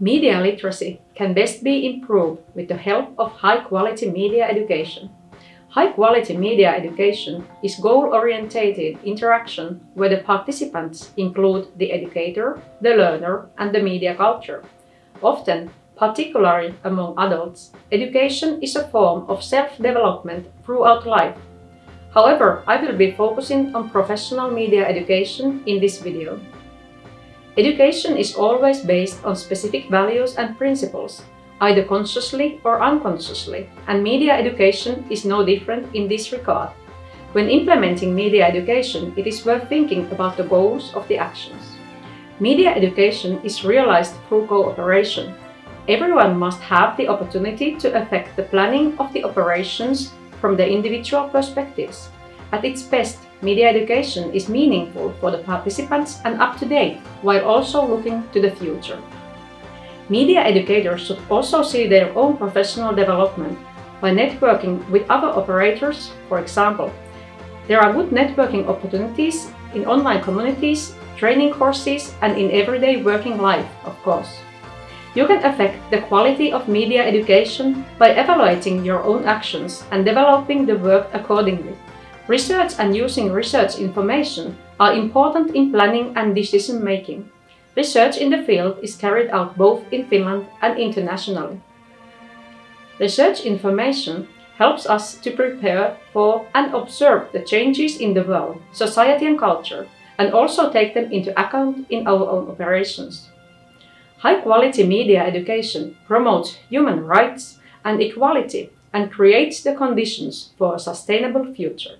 Media literacy can best be improved with the help of high-quality media education. High-quality media education is goal-orientated interaction where the participants include the educator, the learner and the media culture. Often, particularly among adults, education is a form of self-development throughout life. However, I will be focusing on professional media education in this video. Education is always based on specific values and principles, either consciously or unconsciously, and media education is no different in this regard. When implementing media education, it is worth thinking about the goals of the actions. Media education is realized through cooperation. Everyone must have the opportunity to affect the planning of the operations from the individual perspectives. At its best, media education is meaningful for the participants and up-to-date, while also looking to the future. Media educators should also see their own professional development by networking with other operators, for example. There are good networking opportunities in online communities, training courses and in everyday working life, of course. You can affect the quality of media education by evaluating your own actions and developing the work accordingly. Research and using research information are important in planning and decision making. Research in the field is carried out both in Finland and internationally. Research information helps us to prepare for and observe the changes in the world, society and culture, and also take them into account in our own operations. High-quality media education promotes human rights and equality and creates the conditions for a sustainable future.